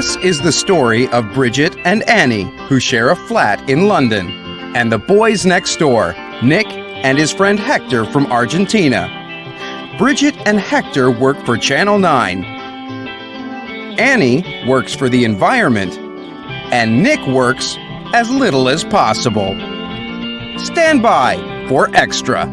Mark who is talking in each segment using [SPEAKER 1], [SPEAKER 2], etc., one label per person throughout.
[SPEAKER 1] This is the story of Bridget and Annie, who share a flat in London, and the boys next door, Nick and his friend Hector from Argentina. Bridget and Hector work for Channel 9. Annie works for the environment, and Nick works as little as possible. Stand by for Extra.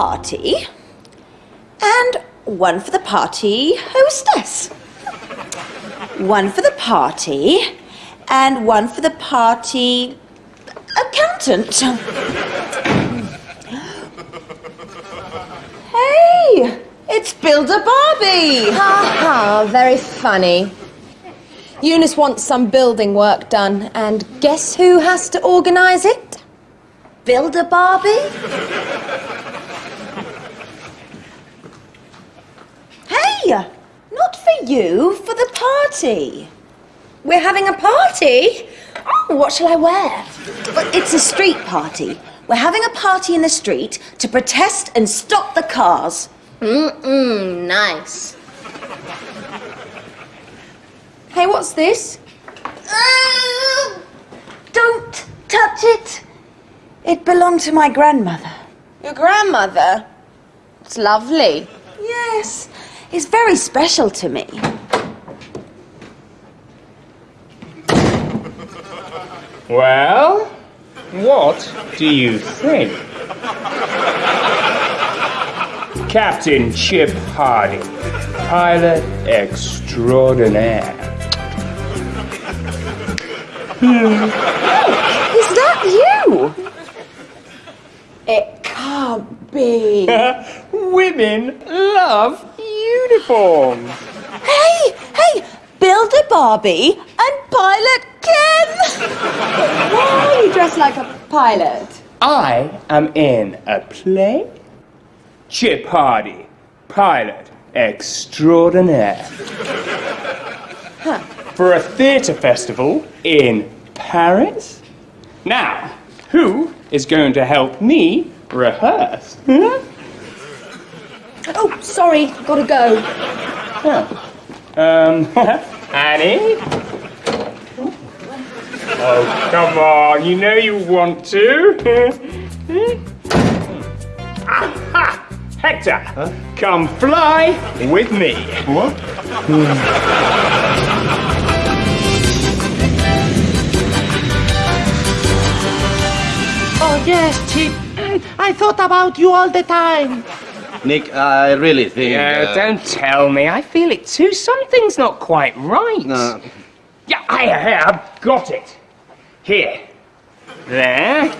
[SPEAKER 2] Party, and one for the party hostess. One for the party, and one for the party accountant. Hey, it's Builder Barbie.
[SPEAKER 3] Ha ha, very funny. Eunice wants some building work done, and guess who has to organise it?
[SPEAKER 2] Builder Barbie? Not for you, for the party.
[SPEAKER 3] We're having a party? Oh, what shall I wear?
[SPEAKER 2] But it's a street party. We're having a party in the street to protest and stop the cars.
[SPEAKER 3] Mm-mm, nice. Hey, what's this?
[SPEAKER 2] Ah, Don't touch it. It belonged to my grandmother.
[SPEAKER 3] Your grandmother? It's lovely.
[SPEAKER 2] Yes, it's very special to me.
[SPEAKER 4] Well, what do you think? Captain Chip Hardy, pilot extraordinaire. Hmm.
[SPEAKER 3] Is that you? It can't be.
[SPEAKER 4] Women love uniforms.
[SPEAKER 2] Hey, hey, Builder Barbie and Pilot Ken.
[SPEAKER 3] Why are you dressed like a pilot?
[SPEAKER 4] I am in a play. Chip Hardy, pilot extraordinaire. For a theatre festival in Paris. Now, who is going to help me rehearse? Hmm?
[SPEAKER 3] Oh, sorry, gotta go. Yeah.
[SPEAKER 4] Um, Annie? Oh, come on, you know you want to. Aha! Hector, come fly with me.
[SPEAKER 5] What?
[SPEAKER 6] Oh, yes, Chip. I thought about you all the time.
[SPEAKER 5] Nick, I really think.
[SPEAKER 4] Yeah,
[SPEAKER 5] uh,
[SPEAKER 4] don't tell me. I feel it too. Something's not quite right.
[SPEAKER 5] No.
[SPEAKER 4] Yeah, I have got it. Here. There.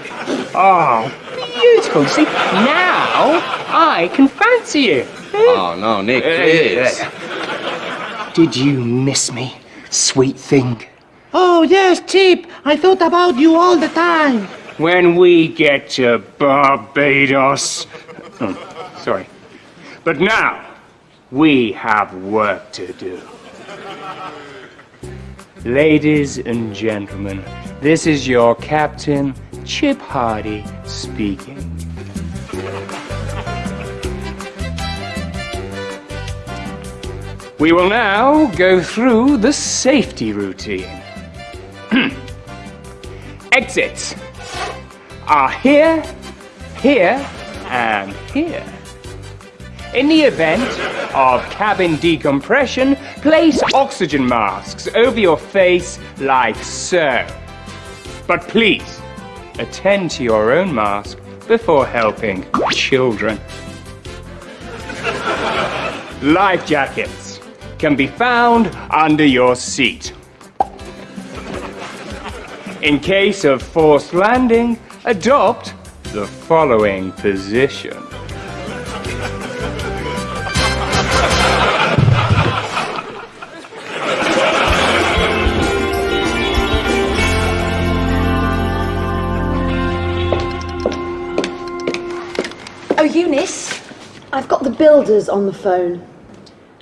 [SPEAKER 4] Oh, beautiful. See, now I can fancy you.
[SPEAKER 5] Oh, no, Nick, please.
[SPEAKER 4] Did you miss me, sweet thing?
[SPEAKER 6] Oh, yes, Chip. I thought about you all the time.
[SPEAKER 4] When we get to Barbados. Oh, sorry. But now, we have work to do. Ladies and gentlemen, this is your captain, Chip Hardy, speaking. We will now go through the safety routine. Exits are here, here, and here. In the event of cabin decompression, place oxygen masks over your face like so. But please, attend to your own mask before helping children. Life jackets can be found under your seat. In case of forced landing, adopt the following position.
[SPEAKER 2] Got the builders on the phone.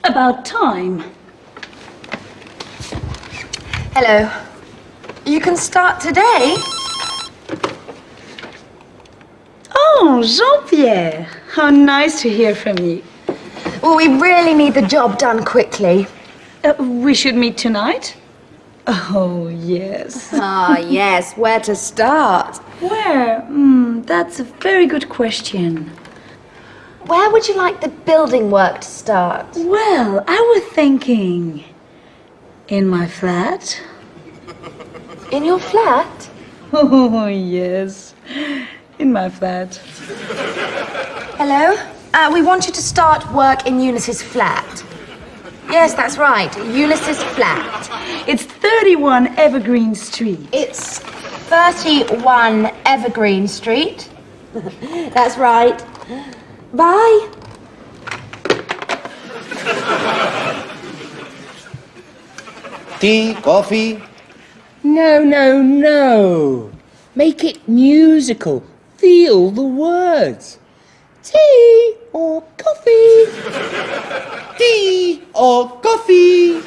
[SPEAKER 7] About time.
[SPEAKER 3] Hello. You can start today.
[SPEAKER 7] Oh, Jean-Pierre. How nice to hear from you.
[SPEAKER 3] Well, we really need the job done quickly.
[SPEAKER 7] Uh, we should meet tonight? Oh, yes.
[SPEAKER 3] Ah, yes. Where to start?
[SPEAKER 7] Where? Hmm, that's a very good question.
[SPEAKER 3] Where would you like the building work to start?
[SPEAKER 7] Well, I was thinking. In my flat?
[SPEAKER 3] In your flat?
[SPEAKER 7] Oh, yes. In my flat.
[SPEAKER 3] Hello? Uh, we want you to start work in Eunice's flat. Yes, that's right. Eunice's flat.
[SPEAKER 7] It's 31 Evergreen Street.
[SPEAKER 3] It's 31 Evergreen Street. that's right. Bye.
[SPEAKER 5] Tea, coffee?
[SPEAKER 6] No, no, no. Make it musical. Feel the words. Tea or coffee? Tea or coffee?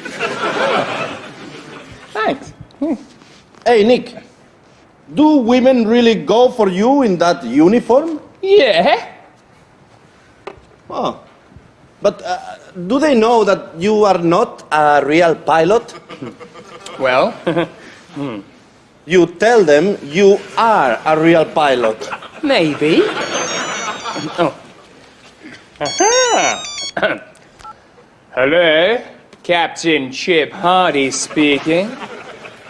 [SPEAKER 5] Thanks. Hmm. Hey, Nick. Do women really go for you in that uniform?
[SPEAKER 4] Yeah?
[SPEAKER 5] Oh. But uh, do they know that you are not a real pilot?
[SPEAKER 4] Well,
[SPEAKER 5] You tell them you are a real pilot.
[SPEAKER 4] maybe. Oh. Aha. Hello, Captain Chip Hardy speaking.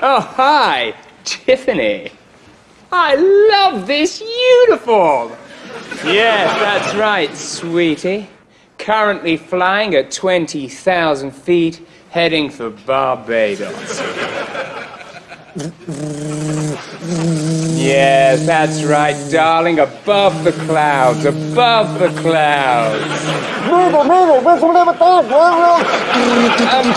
[SPEAKER 4] Oh, hi, Tiffany. I love this uniform. Yes, that's right, sweetie. Currently flying at 20,000 feet, heading for Barbados. Yes, that's right, darling. Above the clouds, above the clouds. Um,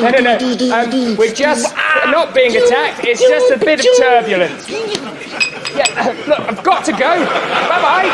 [SPEAKER 4] no, no, no. Um, we're just not being attacked. It's just a bit of turbulence. Yeah, uh, look, I've got to go. Bye bye.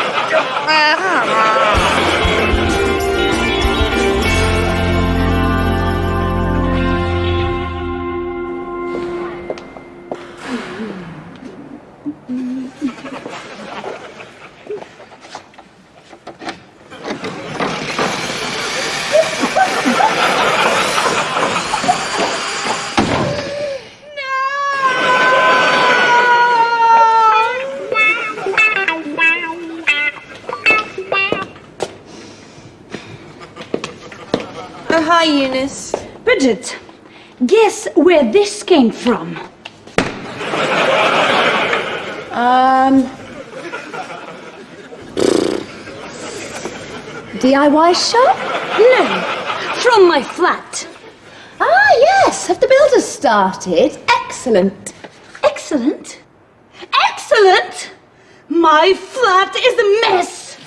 [SPEAKER 7] Bridget, guess where this came from?
[SPEAKER 3] Um. DIY shop?
[SPEAKER 7] No, from my flat.
[SPEAKER 3] Ah, yes. Have the builders started? Excellent.
[SPEAKER 7] Excellent. Excellent! My flat is a mess!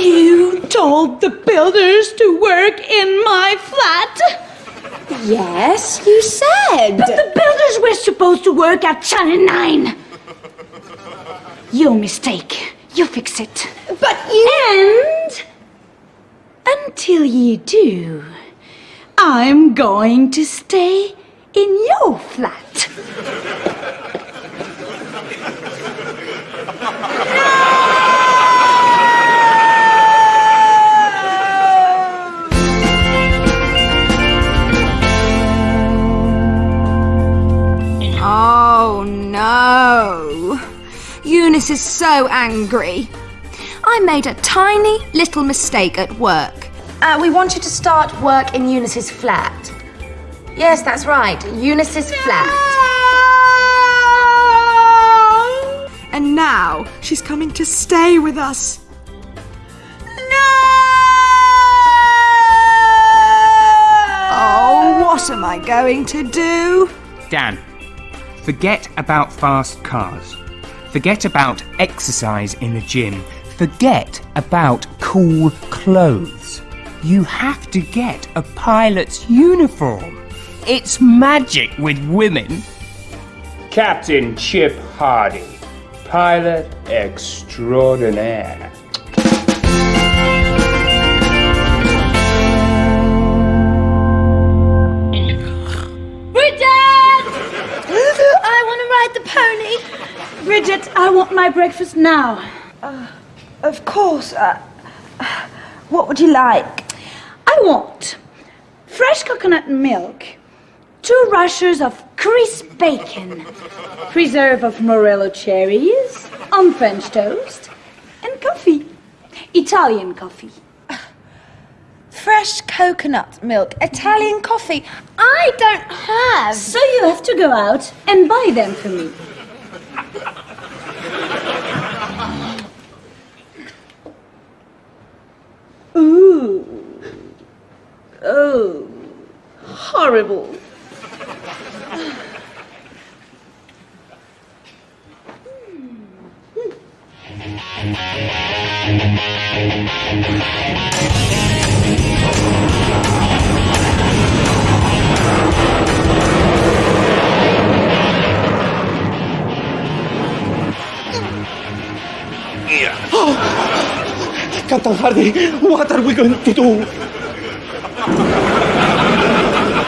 [SPEAKER 7] You told the builders to work in my flat?
[SPEAKER 3] Yes, you said.
[SPEAKER 7] But the builders were supposed to work at Channel 9. Your mistake. You fix it.
[SPEAKER 3] But you.
[SPEAKER 7] And until you do, I'm going to stay in your flat.
[SPEAKER 3] Eunice is so angry. I made a tiny little mistake at work. Uh, we want you to start work in Eunice's flat. Yes, that's right. Eunice's flat.
[SPEAKER 8] And now she's coming to stay with us. No! Oh, what am I going to do?
[SPEAKER 4] Dan, forget about fast cars. Forget about exercise in the gym. Forget about cool clothes. You have to get a pilot's uniform. It's magic with women. Captain Chip Hardy, pilot extraordinaire.
[SPEAKER 7] Bridget, I want my breakfast now.
[SPEAKER 2] Of course. Uh, what would you like?
[SPEAKER 7] I want fresh coconut milk, two rashers of crisp bacon, preserve of morello cherries, on French toast, and coffee. Italian coffee.
[SPEAKER 2] Fresh coconut milk, Italian coffee. I don't have.
[SPEAKER 7] So you have to go out and buy them for me. Ooh. Oh. Horrible.
[SPEAKER 5] Captain Hardy, what are we going to do?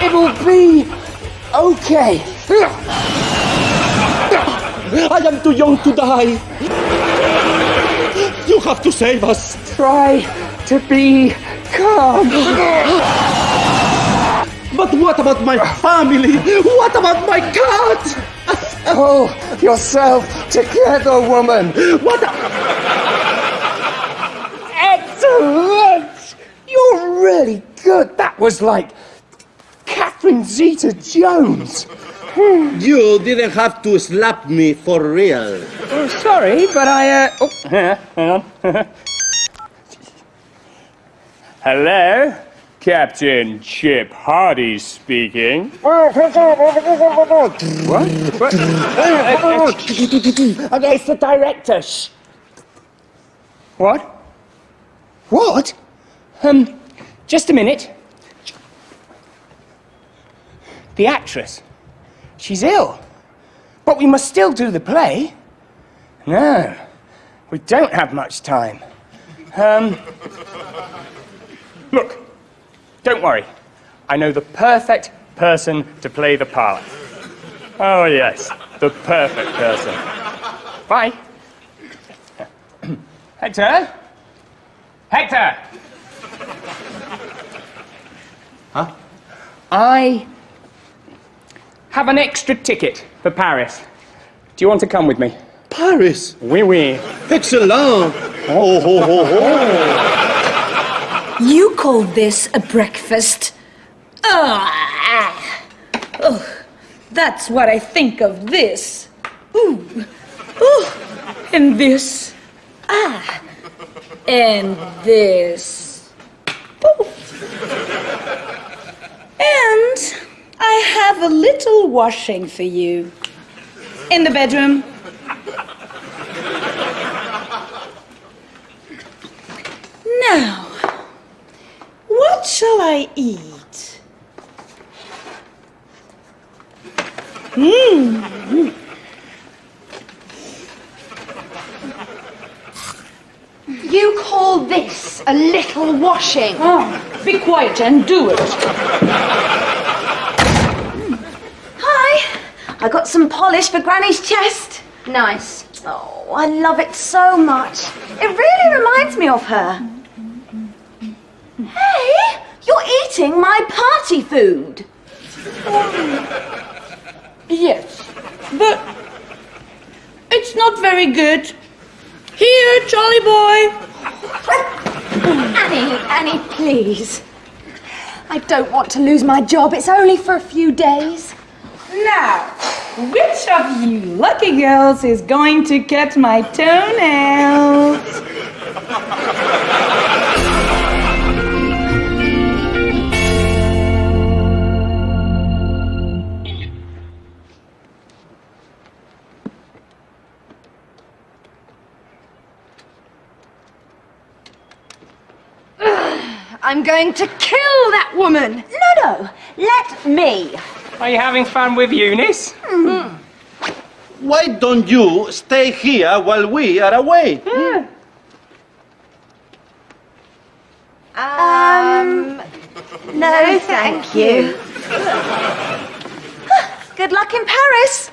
[SPEAKER 4] It'll be okay.
[SPEAKER 5] I am too young to die. You have to save us.
[SPEAKER 4] Try to be calm.
[SPEAKER 5] But what about my family? What about my cat?
[SPEAKER 4] Pull yourself together, woman.
[SPEAKER 5] What?
[SPEAKER 4] Excellent! You're really good. That was like Catherine Zeta Jones.
[SPEAKER 5] You didn't have to slap me for real.
[SPEAKER 4] Oh, sorry, but I, uh. Oh, hang on. Hello? Captain Chip Hardy speaking. What? What?
[SPEAKER 9] Okay, it's the director. Shh.
[SPEAKER 4] What? What? Um, just a minute. The actress. She's ill. But we must still do the play. No, we don't have much time. Um, look, don't worry. I know the perfect person to play the part. Oh, yes, the perfect person. Bye. Hector? Hector! Huh? I have an extra ticket for Paris. Do you want to come with me?
[SPEAKER 5] Paris.
[SPEAKER 4] Oui, oui.
[SPEAKER 5] Excellent. Oh, ho, ho, ho.
[SPEAKER 7] You call this a breakfast? Ah! Oh, that's what I think of this. Ooh. Ooh. And this. Ah. And this. And I have a little washing for you. In the bedroom. Now, what shall I eat? Mmm.
[SPEAKER 3] You call this a little washing?
[SPEAKER 7] Oh, be quiet and do it.
[SPEAKER 2] Hi. I got some polish for Granny's chest.
[SPEAKER 3] Nice.
[SPEAKER 2] Oh, I love it so much. It really reminds me of her. Hey, you're eating my party food.
[SPEAKER 7] Yes, but it's not very good. Here, Jolly boy.
[SPEAKER 3] Annie, Annie, please. I don't want to lose my job. It's only for a few days.
[SPEAKER 7] Now, which of you lucky girls is going to cut my toenails?
[SPEAKER 3] I'm going to kill that woman.
[SPEAKER 2] No, no, let me.
[SPEAKER 4] Are you having fun with Eunice?
[SPEAKER 5] Why don't you stay here while we are away?
[SPEAKER 2] Um, no, thank you. Good luck in Paris.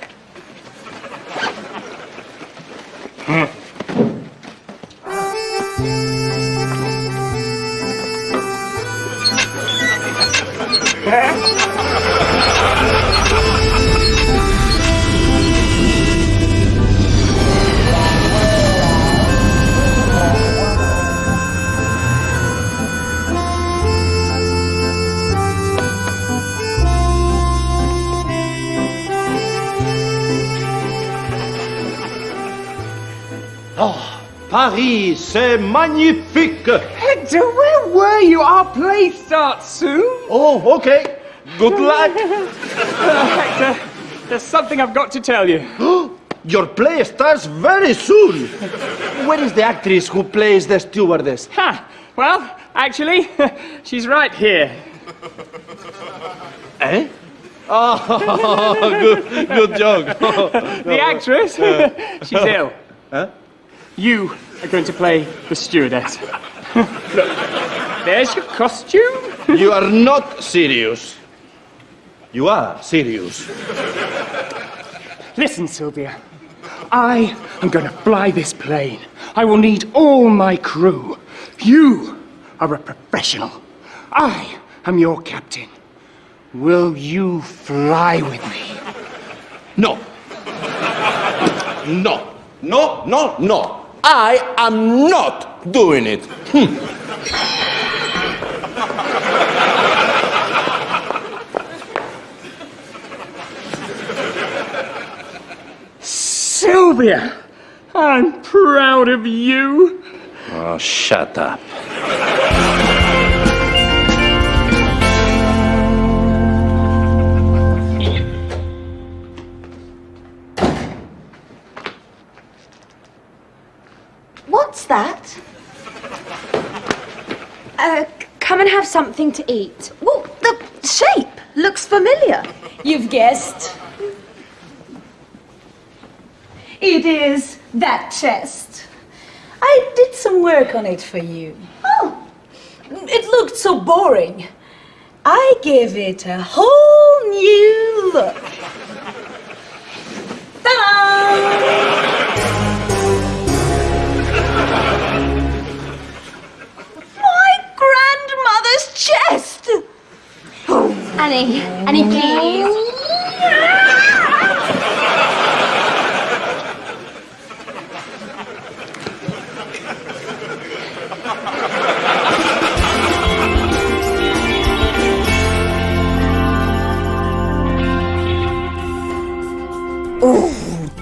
[SPEAKER 5] Paris, c'est magnifique.
[SPEAKER 4] Hector, where were you? Our play starts soon.
[SPEAKER 5] Oh, okay. Good luck.
[SPEAKER 4] Hector, there's something I've got to tell you.
[SPEAKER 5] Your play starts very soon. Where is the actress who plays the stewardess?
[SPEAKER 4] Ha! Well, actually, she's right here.
[SPEAKER 5] Eh? Oh, good, good joke.
[SPEAKER 4] The actress, she's ill.
[SPEAKER 5] Huh?
[SPEAKER 4] You are going to play the stewardess. Look, there's your costume.
[SPEAKER 5] You are not serious. You are serious.
[SPEAKER 4] Listen, Sylvia. I am going to fly this plane. I will need all my crew. You are a professional. I am your captain. Will you fly with me?
[SPEAKER 5] No. No. No, no, no. I am not doing it. Hmm.
[SPEAKER 4] Sylvia, I'm proud of you.
[SPEAKER 5] Oh, shut up.
[SPEAKER 2] What's that?
[SPEAKER 3] Uh, come and have something to eat.
[SPEAKER 2] Well, the shape looks familiar.
[SPEAKER 7] You've guessed. It is that chest. I did some work on it for you. Oh, it looked so boring. I gave it a whole new look.
[SPEAKER 3] Annie, Annie, please.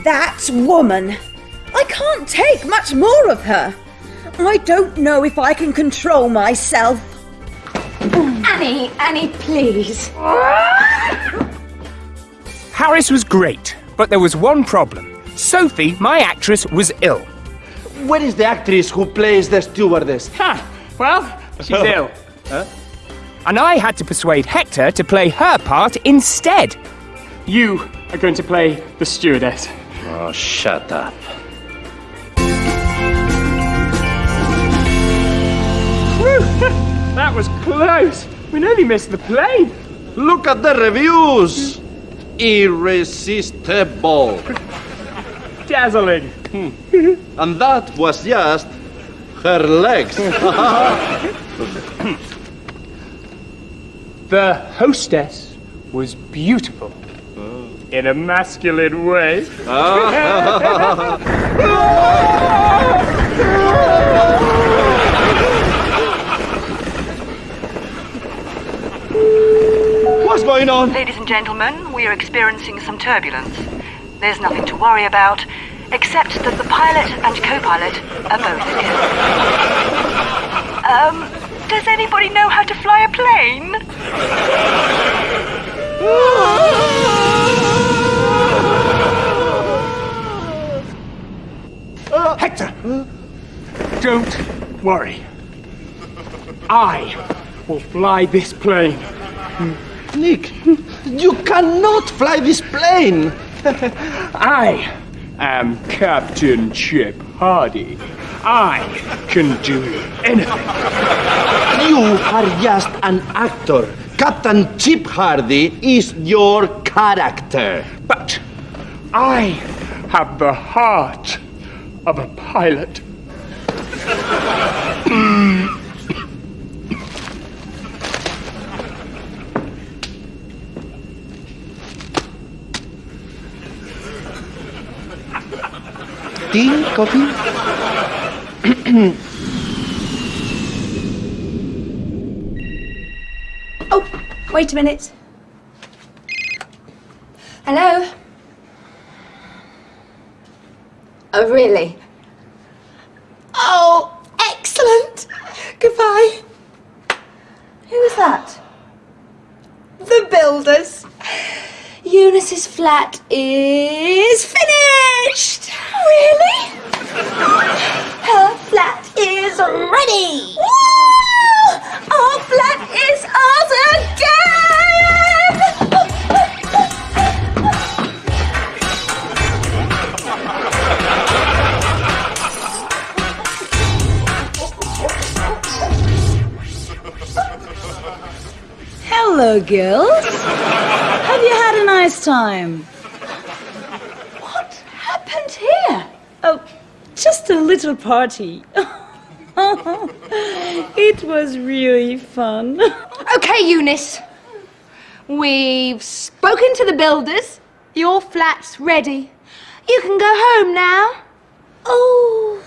[SPEAKER 2] That woman! I can't take much more of her. I don't know if I can control myself.
[SPEAKER 3] Annie, Annie, please.
[SPEAKER 4] Paris was great, but there was one problem. Sophie, my actress, was ill.
[SPEAKER 5] Where is the actress who plays the stewardess?
[SPEAKER 4] Ha! Well, she's ill. Huh? And I had to persuade Hector to play her part instead. You are going to play the stewardess.
[SPEAKER 5] Oh, shut up.
[SPEAKER 4] That was close. We nearly missed the plane.
[SPEAKER 5] Look at the reviews. Irresistible.
[SPEAKER 4] Dazzling. Hmm.
[SPEAKER 5] And that was just her legs.
[SPEAKER 4] The hostess was beautiful. In a masculine way.
[SPEAKER 5] going on?
[SPEAKER 10] Ladies and gentlemen, we are experiencing some turbulence. There's nothing to worry about, except that the pilot and co-pilot are both ill. Um, does anybody know how to fly a plane?
[SPEAKER 4] Hector! Don't worry. I will fly this plane.
[SPEAKER 5] Nick, you cannot fly this plane.
[SPEAKER 4] I am Captain Chip Hardy. I can do anything.
[SPEAKER 5] You are just an actor. Captain Chip Hardy is your character.
[SPEAKER 4] But I have the heart of a pilot.
[SPEAKER 5] Tea, coffee?
[SPEAKER 3] Oh, wait a minute. Hello? Oh, really? Oh, excellent. Goodbye. Who's that? The builders. Eunice's flat is finished. Really? Her flat is ready. Woo! Our flat is ours again.
[SPEAKER 7] Hello, girls. Have you had a nice time? What happened here? Oh, just a little party. it was really fun.
[SPEAKER 3] Okay, Eunice. We've spoken to the builders. Your flat's ready. You can go home now.
[SPEAKER 7] Oh,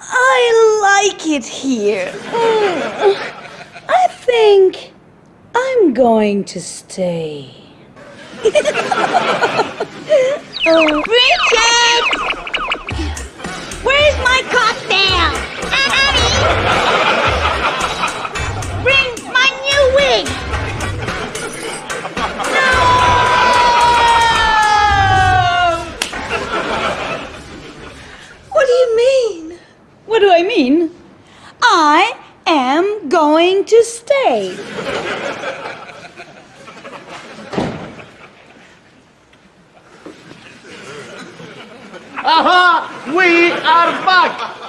[SPEAKER 7] I like it here. I think I'm going to stay. oh.
[SPEAKER 11] Richard! Where's my cocktail? Uh-uh. Annie! Bring my new wig!
[SPEAKER 7] What do you mean? What do I mean? I am going to stay.
[SPEAKER 5] Aha! We are back!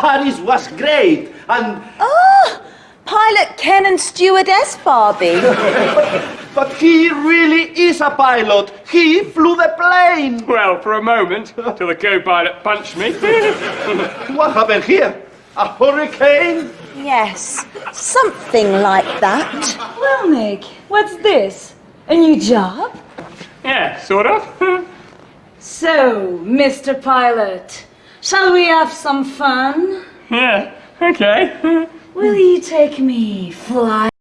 [SPEAKER 5] Paris was great, and
[SPEAKER 2] Oh! Pilot Ken and Stewardess Barbie.
[SPEAKER 5] but he really is a pilot. He flew the plane.
[SPEAKER 4] Well, for a moment, till the co-pilot punched me.
[SPEAKER 5] What happened here? A hurricane?
[SPEAKER 2] yes, something like that.
[SPEAKER 7] Well, Nick, what's this? A new job?
[SPEAKER 4] yeah, sort of.
[SPEAKER 7] So, Mr. Pilot, shall we have some fun?
[SPEAKER 4] yeah, okay.
[SPEAKER 7] Will you take me flying?